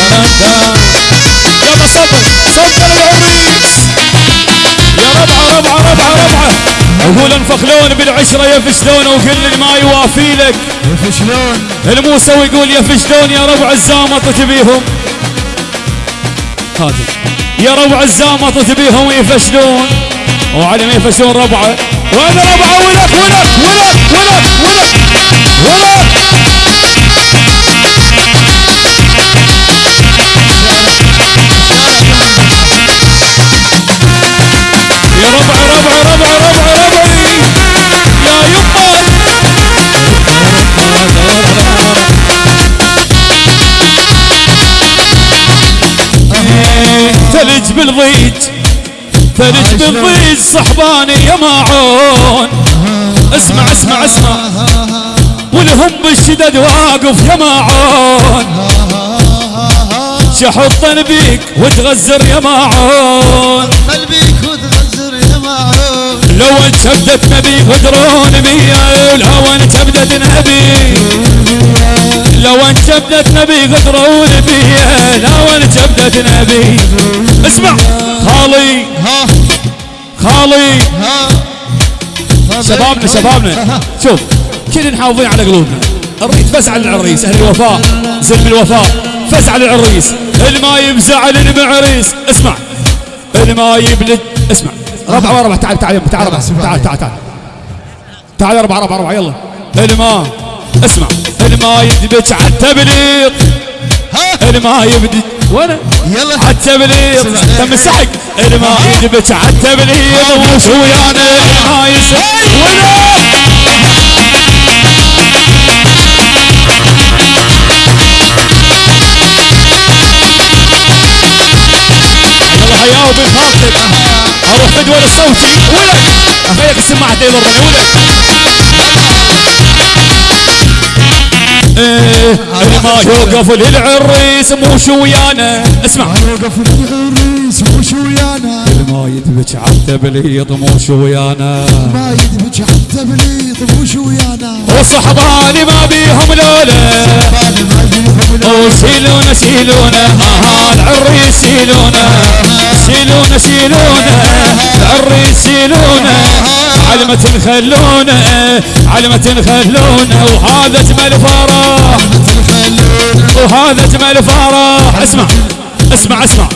يا الجميلي يلا صبر صبر العريس يا ربعة ربعة ربعة ربعة. أقول انفخلون بالعشرة يفشلون وكل ما يوافي لك. يفشلون الموسى ويقول يفشلون يا ربع الزامط تبيهم. هذا. يا ربع الزامط تبيهم يفشلون وعلى ما يفشلون ربعة. وأنا ربعة ولك ولك ولك ولك ولك. ثلج بالضيج صحباني يا ماعون اسمع اسمع اسمع. والهم بالشدد واقف يا ماعون شحطن بيك وتغزر يا ماعون قلبيك وتغزر يا معون. لو انت بدت نبي غدرون بيا لو انت بدت نبي. لو انت بدت نبي غدرون بيا بدت نبي اسمع. خالي. ها. خالي. ها. شبابنا شبابنا. شوف كلنا حافظين على قلوبنا. الريت فزع للعريس أهل الوفاء. زلم الوفاء فزع للعريس الما يبزعل المعريس. اسمع. الما يبلد اسمع. ربع وربع تعال تعال تعال ربع تعال تعال تعال. تعال ربع ربع ربع يلا. الما اسمع. الما يدبج على التبليط ها. الما يبدي وأنا يلا. على التبليط تم السحق الما يدبج على التبليط وش ويانا. يسحق ولا يلا حياه وبن خالتك أروح فدوى الصوتي. ولك اخليك السماعه يضربني. ولك إيه ما يوقف للعريس مو شو ويانا. اسمع. وقف العريس وش ويانا. ما يدبج على التبليط مو شو ويانا. ما يدبج على التبليط وش ويانا. وصحباني ما بيهم لولا. وشيلونا شيلونا ها ها العريس شيلونا شيلونا شيلونا العريس شيلونا علمة خلونا علمة خلونا وهذا اجمل فرح وهذا اجمل فرح اسمع اسمع اسمع.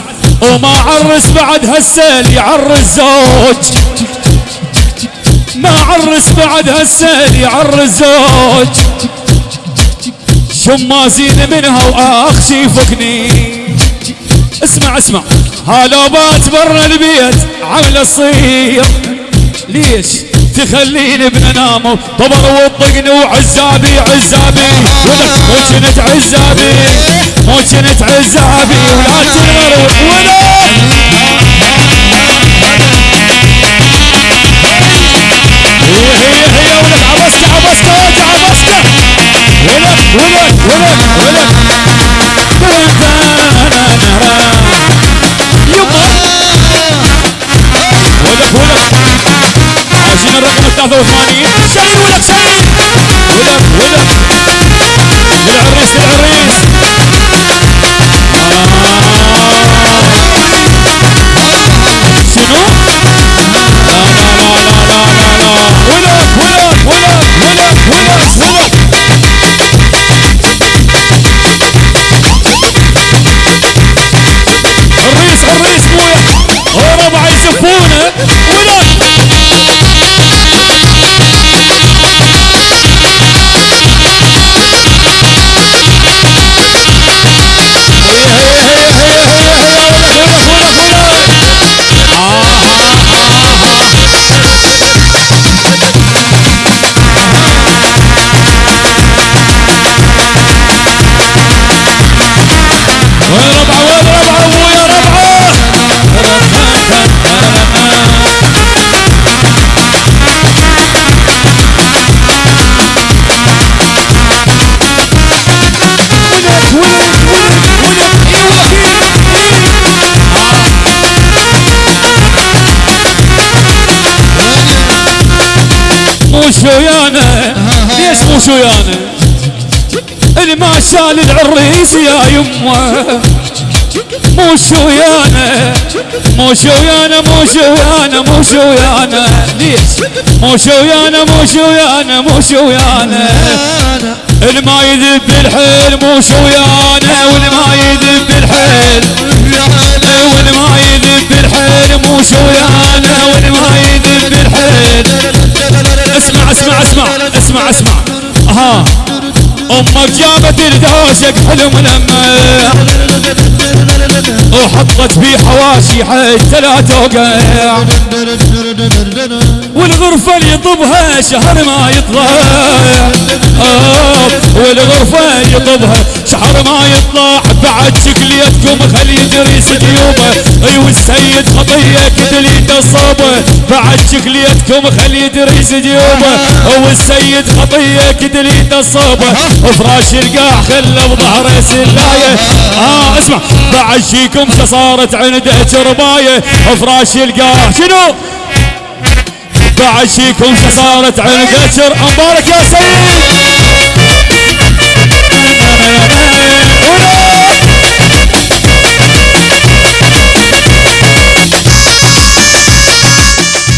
وما عرس بعد هالسيل يعرس زوج. ما عرس بعد هالسيل يعرس زوج. شمازين منها وآخ شيفكني. اسمع اسمع. هالوبات برا البيت عامله الصير ليش تخليني بننام طبر وطقني وعزابي عزابي. ولك مو كنت عزابي مو كنت عزابي. ولا تنغر ولك هي هي ولك عبسكة عبسكة وجه عبسكة. ولك ولك ولك ولك يما ولك ولك عايزين الرقم 83 شيل ولك شيل ولك ولك للعريس للعريس مو شويانه. ليش مو شويانه؟ اللي ما شال العريس يا يمه. مو شويانه. مو شويانه مو شويانه مو شويانه. ليش؟ مو شويانه مو شويانه مو شويانه. الما يذب الحيل مو شويانه. والما يذب بالحيل والما يذب الحيل مو شويانه. والما يذب الحيل. اسمع اسمع اسمع اسمع. ها أمك جابت الدوشك حلم لما وحطت بيه حواشي حتى لا توقع. والغرفة اللي يطبها شهر ما يطلع. والغرفة اللي يطبها شهر ما يطلع. بعد شكليتكم خلي يدري جيوبه أي والسيد خطية كتلي تصوبه بعد شكليتكم خلي يدري جيوبه والسيد خطية كتلي تصوبه فراش القاع خله بظهره سلاية. آه اسمع بعد شيكم صارت عنده شرباية فراش القاع شنو؟ بعد شيكم صارت عنده شر مبارك يا سيد.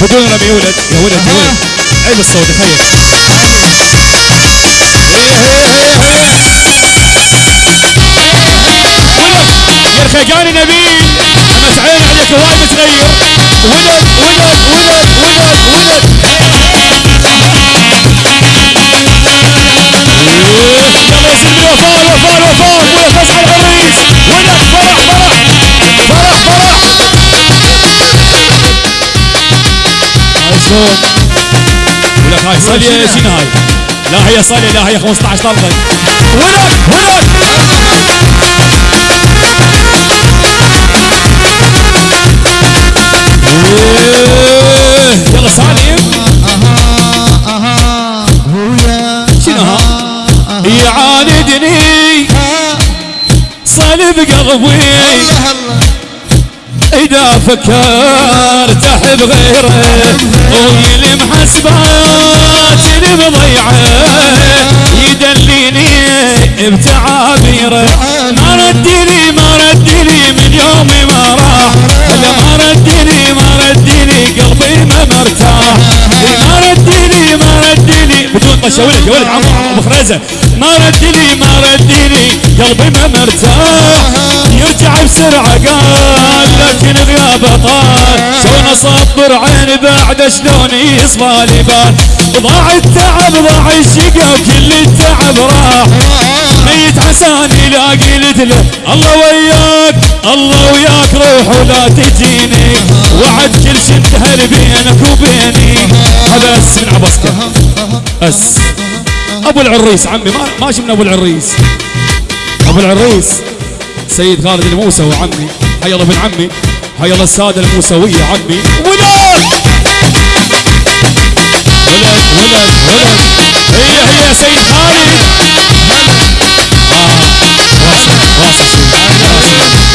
بدون رمي يا ولد يا ولد يا ولد. عيب الصوت تخيل. الخيقاني نبيل أما تعين عليك وايد متغير ولد ولد ولد ولد ولد. يلا يا سيدي الوفاء الوفاء ولد فزع العريس ولد فرح فرح. فرح فرح. هاي شلون؟ ولك هاي صليه شنو هاي. لا هي صالح لا هي 15 طلقه ولك ولك يلا سالم يعاندني. صلب قلبي. إذا فكرت أحب غيره ويلي محسبات اللي بضيعه يدليني بتعابيره. ما ردني ما ردني من يومي ما راح. ما ردني ما ردني قلبي ما مرتاح. ما ردني طش يا ولد يا ولد عم ابو ما ردني ما ردني قلبي ما مرتاح. يرجع بسرعة قال لكن غيابه طال شلون اصبر عيني بعد شلون يصفى لي بال ضاع التعب ضاع الشقا وكل التعب راح. ميت عساني لا قلت له الله وياك الله وياك روح ولا تجيني. وعد كل شي انتهى بينك وبيني. هذا أس من عبسكه أس. أبو العريس عمي ما ماشي من أبو العريس. أبو العريس. سيد خالد الموسى وعمي. حي الله بن عمي. حي الله السادة الموسوية عمي. ولد! ولد ولد ولد. هي هي سيد خالد. واصل واصل سيد واصل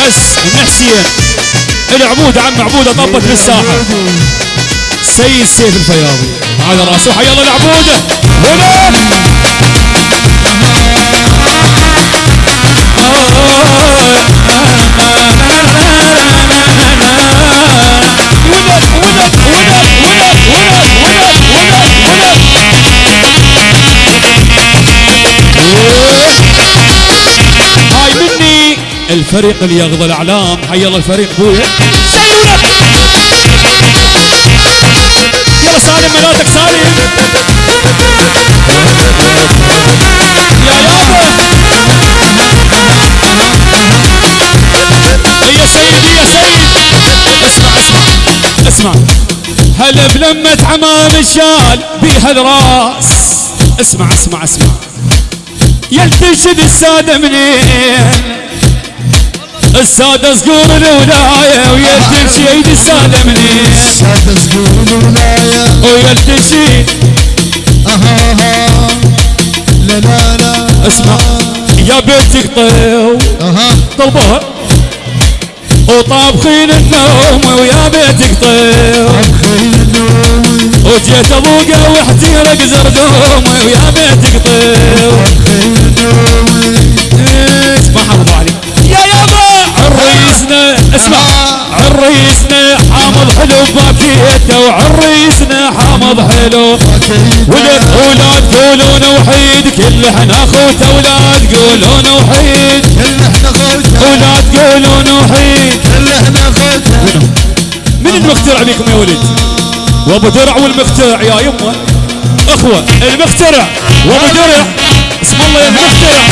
الأس بن حسين عم عبودة طبت بالساحة سيد سيف الفياضي. على راسه. حيا الله العبودة هنا. الفريق اللي يغضى الإعلام. حي الله الفريق بويا شيل ولد يلا سالم ملاتك سالم. يا يابا. يا سيدي يا سيد. اسمع اسمع اسمع. هلا بلمة عمام الشال بيها الراس؟ اسمع اسمع اسمع. يلتشد السادة منين؟ السادة صقور الولاية ويلتشد السادة منين سادة سقول الولاية. ويلتشد أها أها. لا لا لا. اسمع يا بيتك طيو أها. طلبوها. وطابخين النوم ويا بيتك طير خيل النوم. وجيت ابوقه واحتيرك زردوم ويا بيتك طير خيل النوم. اسمع. عريسنا حامض حلو باكيته وعريسنا حامض حلو. ولد أولاد قولون وحيد كل إحنا اخوته أولاد قولون وحيد. كل إحنا خوته أولاد قولون وحيد. كل إحنا خوته من المخترع بيكم يا ولد؟ وأبو درع والمخترع يا يمه. أخوة المخترع وأبو درع. اسم الله يا المخترع.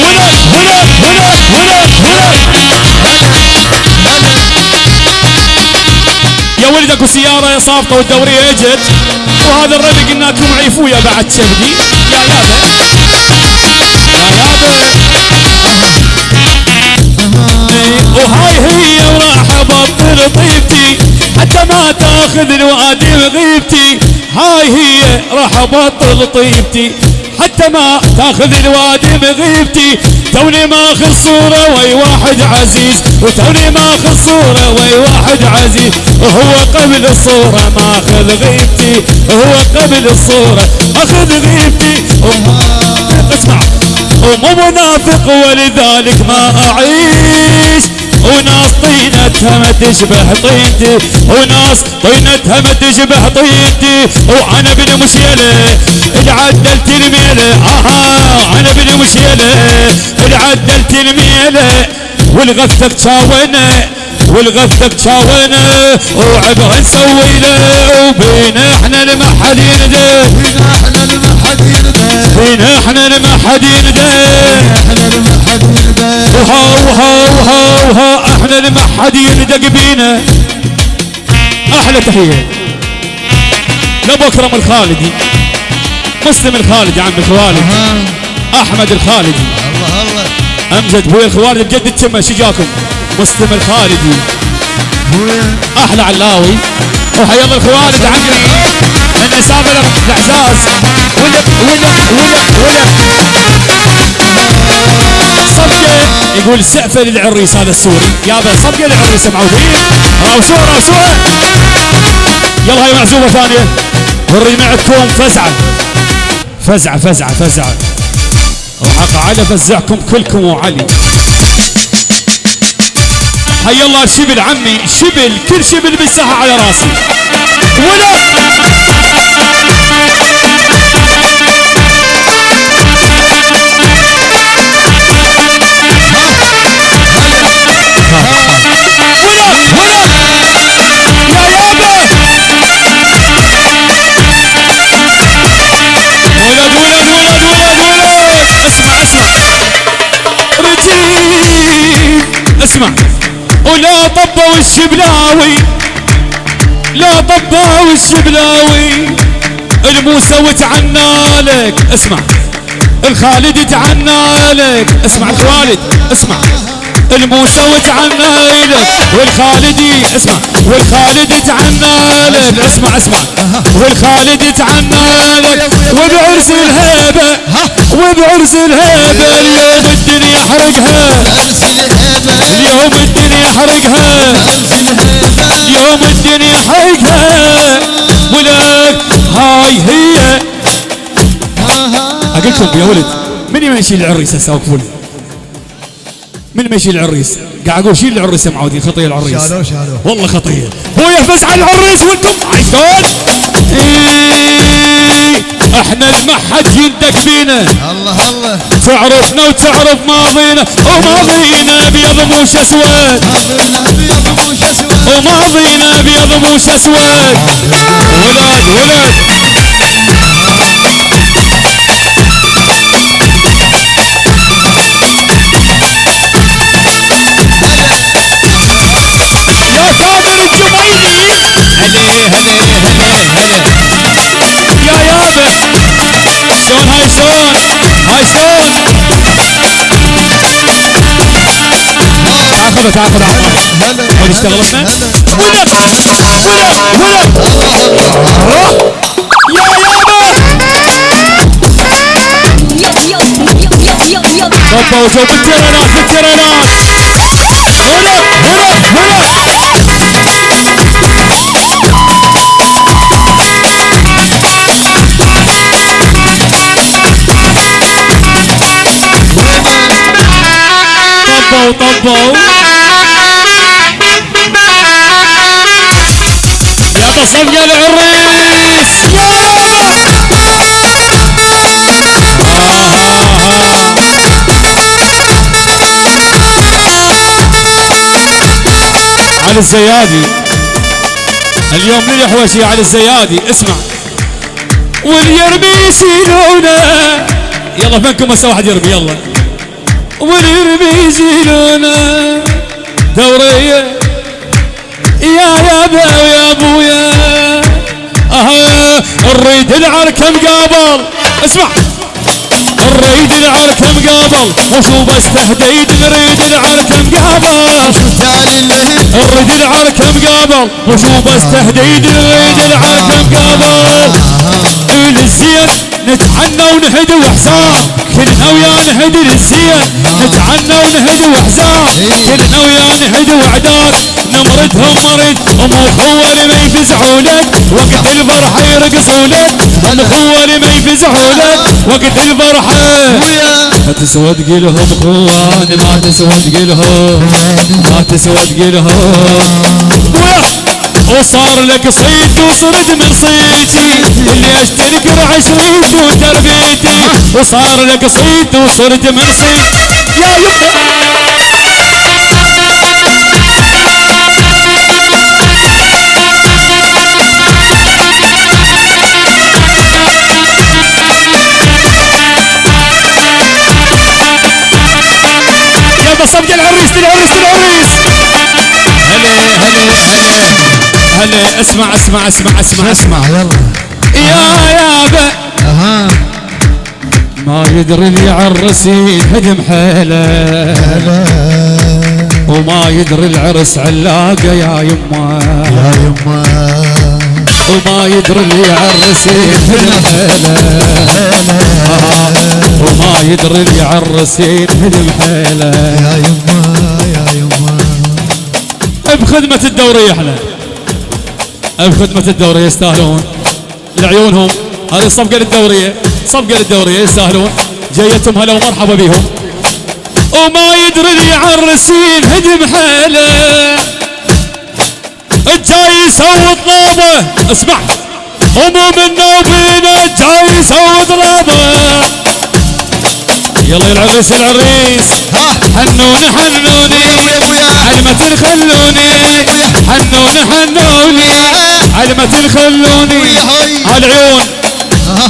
ولد ولد ولد ولد ولد. يا ولد أكو سيارة صافطة والدوريه اجت وهذا الربي قلنا لكم عيفويا بعد شبدي. يا يابا. يا يابا. وهاي هي وراح ابطل طيبتي. حتى ما تاخذ الوادي بغيبتي هاي هي راح ابطل طيبتي. حتى ما تاخذ الوادي بغيبتي. توني ماخذ صورة وي واحد عزيز. وتوني ماخذ صورة وي واحد عزيز. وهو قبل الصورة ماخذ غيبتي. وهو قبل الصورة اخذ غيبتي. اسمع. ومو منافق ولذلك ما أعيش. وناس طينتها ما تشبه طينتي. وناس طينتها ما تشبه طينتي. وأنا بن مشيله العدلت الميله أها أنا بن مشيله العدلت الميله والغثك شاونه والغثك شاونه وعبها نسوي له وبينا إحنا المحلين ده. فينا إحنا المحد يرضى بينا إحنا المحلين ده. إحنا المحد يرضى وها وها وها وها إحنا اللي ما حد يندق بينا. أحلى تحية. لابو أكرم الخالدي مسلم الخالدي عم الخوالد ها أحمد الخالدي. الله الله. أمجد بوي الخوالد بجد التمة شو جاكم؟ مسلم الخالدي. أحلى علاوي. وحيا الله الخوالد عمي. من سافر الأعزاز. ولك ولك ولك ولك صفقة يقول سقفة للعريس هذا السوري. يابا صفقة للعريس معودين راوسوه راوسوه. يلا هاي معزومة ثانية. وري معكم فزعة. فزعة فزعة فزعة. راح اقعد افزعكم كلكم وعلي. حي الله شبل عمي شبل كل شبل بالساحة على راسي. ولا! طبوا الشبلاوي لا طبوا الشبلاوي الموسى وتعنى لك اسمع. الخالد تعنى لك اسمع. الخالد اسمع. الموسى وتعنى لك والخالدي اسمع. والخالد تعنى لك اسمع اسمع. والخالد تعنى لك وبعرس الهيبة وبعرس الهيبة اليوم الدنيا حرقها. اليوم الدنيا حرقها ارسل هبه اليوم الدنيا حرقها ولك هاي هي. أقول لكم يا ولد من يمشي العريس هسه وقفوا من يمشي العريس؟ قاعد أقول شيل العريس يا معودين خطيه العريس. شالوه شالوه. والله خطيه هو يحفز على العريس وأنتم عايشون. إحنا المحد يندق بينا. الله الله. تعرفنا وتعرف ماضينا وماضينا ابيض موش اسود وماضينا ابيض موش اسود ولد ولد يا هلي هلي هلي هلي يا يابا شلون هاي شلون هاي شلون تعال خذها تعال خذها عطنا هلا هل اشتغلتنا ولد ولد ولد يا يابا Yo, yo, yo, yo, yo, yo. طبوا جو طبوا يا تصفق العريس يابا علي الزيادي. اليوم للحوشي علي الزيادي. اسمع. واليرمي يسيلونه. يلا فنكم هسه واحد يرمي يلا. واليرمي يسيلونه دورية. يا يابا ويا أبويا. أها نريد العركة مقابل اسمع. نريد العركة مقابل وشو بس تهديد نريد العركة مقابل نريد العركة مقابل وشو بس تهديد نريد العركة مقابل للزين نتعنى ونهدي وحزان كلنا ويا نهدي للزين. نتعنى ونهدي وحزان كلنا ويا نهدي وعداد نمردهم مريض ام أخوة اللي ما يفزعوا لك. وقت الفرحه يرقصوا لك. ام أخوة اللي ما يفزعوا لك. وقت الفرحه ويا. ما تسوى تقيلهم اخواني ما تسوى تقيلهم ما تسوى تقيلهم ويا. وصار لك صيد وصرت من صيتي. اللي أشترك عشريتي وتربيتي. وصار لك صيد وصرت من صيد يا يبا. يلا صفق العريس العريس العريس هلا هلا هلا. هلا اسمع اسمع اسمع اسمع. اسمع يلا. يا يابا أها. ما يدري اللي عالرسين هدم حيله. وما يدري العرس علاقة يا يما. يا يما. وما يدري اللي عالرسين هدم حيله. وما يدري اللي عالرسين هدم حيله. يا يما يا يما. بخدمة الدورية إحنا. بخدمة الدورية يستاهلون؟ لعيونهم. هذه صفقة للدورية صفقة للدورية يستاهلون. جايتهم هلا ومرحبا بهم. وما يدري اللي عالرسين هدم حيله. الجاي يسوي طلابه. اسمع. هموم النوبينة جاي يسوي طلابه. يلا يا العريس العريس حنوني حنوني. ما تخلوني حنوني حنوني. على ما تخلوني أها.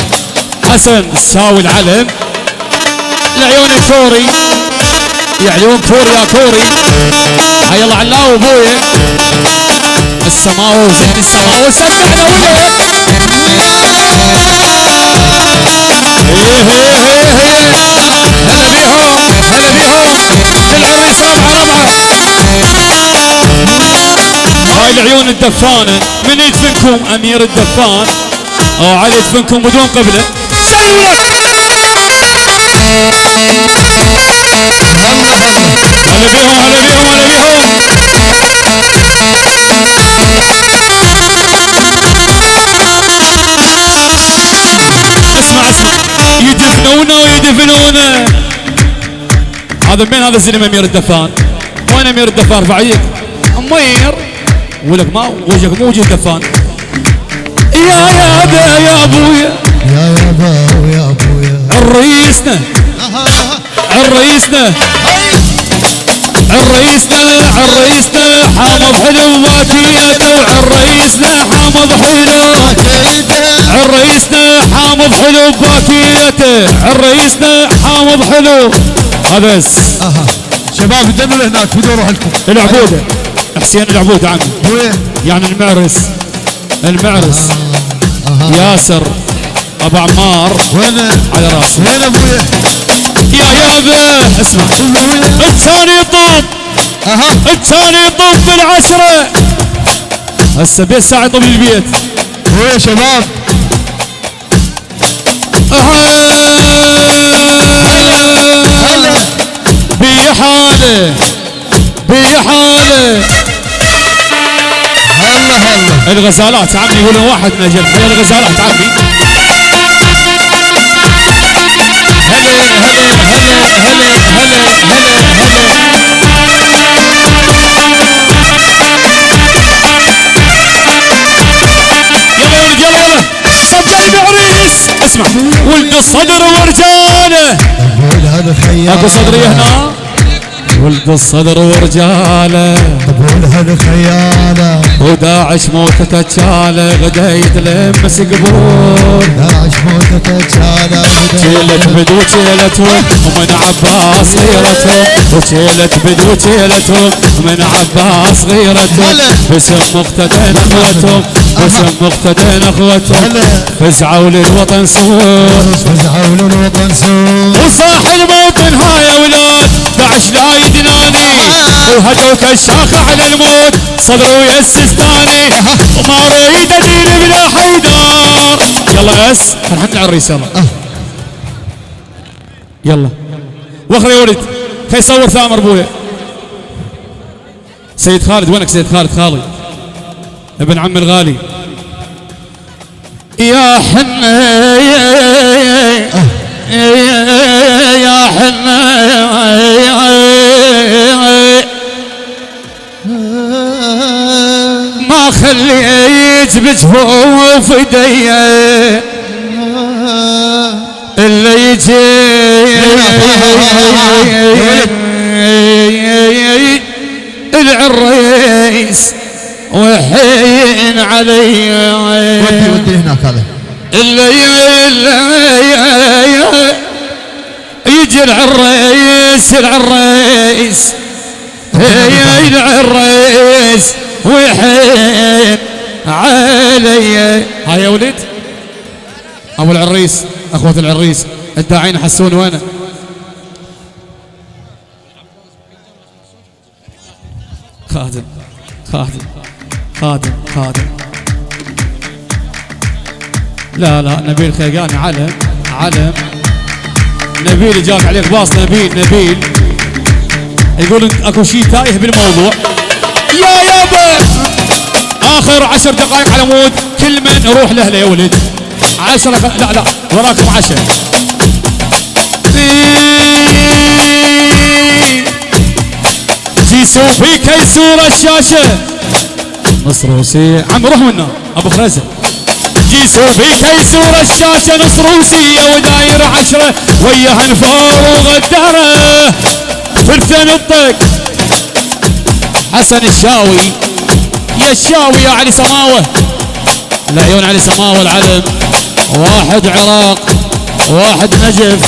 حسن ساوي العلم. العيون الكوري يا عيون كوري يا كوري. هيا الله علاو ابويا السماوي زين السماوي سمعنا وياك إيه إيه إيه إيه. هلا بيهم هلا بيهم. العريس ربعة ربعة. العيون الدفانة. من يدفنكم أمير الدفان؟ أو علي يدفنكم بدون قبلة. سلك! هلا هلا هلا بيهم هلا بيهم هلا بيهم. اسمع اسمع. يدفنونه ويدفنونه. هذا من هذا الزلمه أمير الدفان. وين أمير الدفان؟ يدك أمير. ولك ما وجهك مو وجه الدفان يا يابا يا ابويا. يا يابا ويا ابويا. عريسنا هاي عريسنا عريسنا حامض حلو باكيته وعريسنا حامض حلو. عريسنا حامض حلو باكيته عريسنا حامض حلو. هذا بس. شباب دنوا لهناك بدوا روح لكم. العبوده حسين العبوده عمي وين؟ يعني المعرس. المعرس. أها ياسر أبو عمار. وين؟ على راسي وين أبويا؟ يا يابا اسمع. الثاني يطوف أها. الثاني يطوف بالعشرة. هسه بيت ساعه يطوف البيت. وين شباب؟ هلا. بي حاله بحاله هلا هلا الغزالات عمي يقولون واحد نجم حيا الغزالات عمي. هلا هلا هلا هلا هلا هلا هلا. يلا ولد يلا يلا. صب قلبي عريس اسمع. ولد الصدر ورجاله هذا خياله اكو صدريه هنا. ولد الصدر ورجاله قبول هذا خياله. وداعش موتته تشاله غدا يتلمس قبور داعش موتة تشاله شيلت بدو شيلتهم ومن عباس غيرتهم وشيلت بدو شيلتهم ومن عباس غيرتهم. باسم مقتدين اخوتهم باسم مقتدين اخوتهم. فزعوا للوطن صور فزعوا للوطن سوق وصاح الموطن ها يا ولاد. داعش لا يدناني. وهجوا كالشاخة على الموت. صدروا يسستاني وما أريد ادين بلا حيدار يلا أس الحمد على الرئيس يلا يلا. وخر يا ولد خي يصور ثامر ابويا سيد خالد وينك سيد خالد؟ خالي. ابن عم الغالي. يا حنا يا حنا ما خليت بجفوف ايدي إلا يجي. العريس وحين علي. ودي ودي هناك هذا اللي يجي العريس العريس. هي العريس. وحين علي. هاي يا ولد أبو العريس أخوة العريس الداعين حسون وينه خادم خادم خادم خادم. لا لا نبيل خيقاني علم علم. نبيل جاك عليك باص نبيل نبيل. يقول أكو شيء تايه بالموضوع. آخر عشر دقائق على مود. كل من يروح له يا ولد. عشرة. لا لا وراكم عشر جيسو في كيسور الشاشة. نصروسي عم روح منا أبو خرزة. جيسو في كيسور الشاشة. نصروسية وداير عشرة. وياها نفار وغدارة فرثن الطق. حسن الشاوي. يا الشاوي يا علي سماوة. العيون علي سماوة العلم. واحد عراق واحد نجف.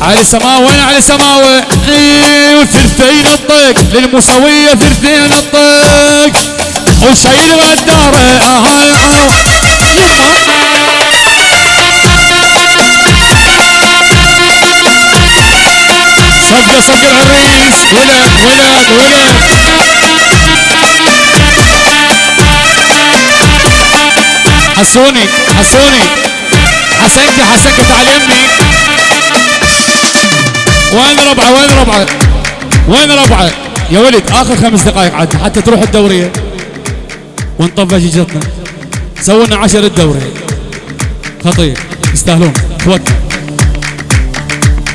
علي سماوة وين علي سماوة؟ أيوه ثلثين الطق. للمسوية ثلثين الطق. وشايل غدارة أها أها يما. صفقة صفقة العريس. ولد ولد ولد. حسوني حسوني. حسنك حسنك تعال يمي وين ربعة وين ربعة؟ وين ربعة؟ يا ولد آخر خمس دقائق عاد حتى تروح الدوريه ونطفى شجرتنا. سوينا عشر الدوري خطير. يستاهلون. توكل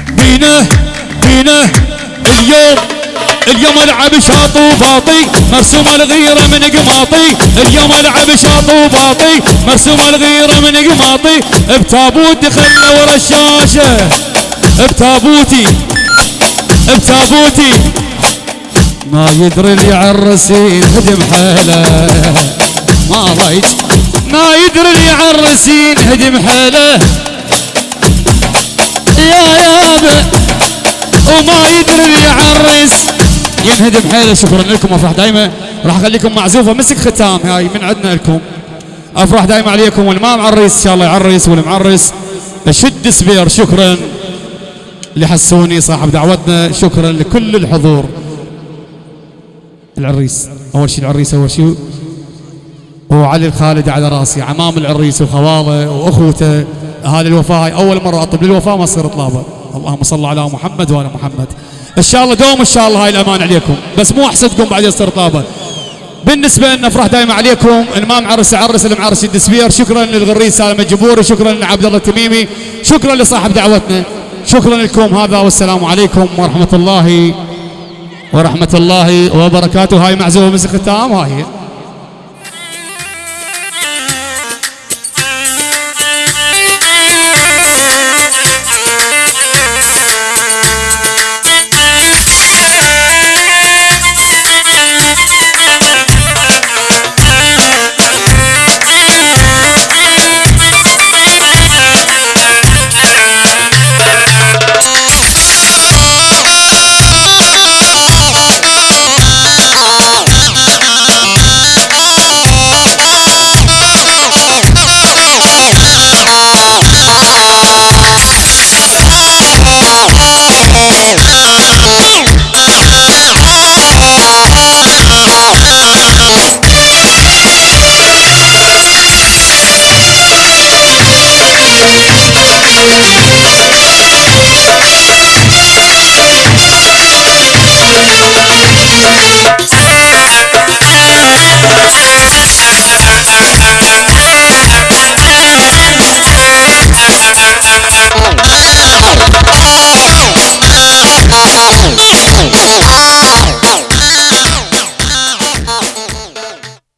بينا بينا. اليوم اليوم العب شاط وباطي مرسوم الغيرة من قماطي. اليوم العب شاط وباطي مرسوم الغيرة من قماطي. بتابوت دخلنا ورا الشاشة. بتابوتي بتابوتي. ما يدري اللي عالرسين هدم حاله ما ضيج ما يدري اللي عالرسين هدم حاله يا يابا وما يدري اللي يعرس. ينهدم حيله شكرا لكم افرح دايما. راح أخليكم معزوفه مسك ختام. هاي من عندنا لكم. افرح دايما عليكم. واللي ما معرس إن شاء الله يعرس. واللي معرس شد سبير. شكرا لحسوني صاحب دعوتنا. شكرا لكل الحضور. العريس أول شيء العريس أول شيء. وعلي الخالد على راسي. عمام العريس وخواله وأخوته. اهالي الوفاة هاي أول مرة اطلب للوفاة ما تصير طلابه اللهم صل على محمد وآل محمد. إن شاء الله دوم إن شاء الله هاي الأمان عليكم. بس مو احسدكم بعد يصير طابة. بالنسبة لنا أفراح دائما عليكم المام عرس عرس المعرس الدسبير. شكرا للغريس سالم الجبوري شكرا لعبد الله التميمي شكرا لصاحب دعوتنا شكرا لكم هذا والسلام عليكم ورحمة الله ورحمة الله وبركاته. هاي معزومة مسك ختام هاي.